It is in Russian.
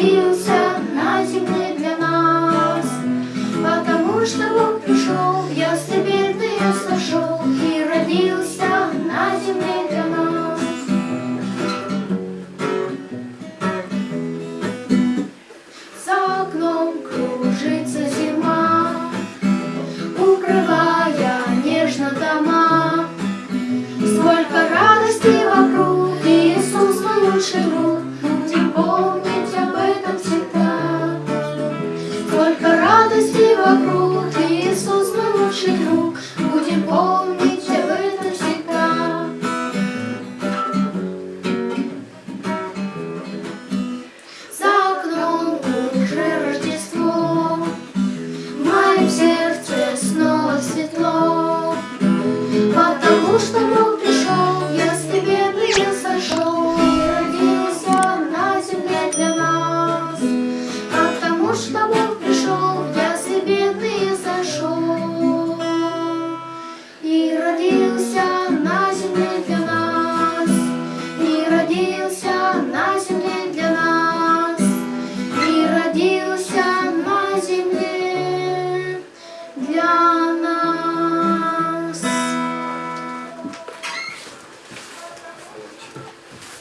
родился на земле для нас, потому что Бог пришел, я бедный я сошел и родился на земле. Потому что мы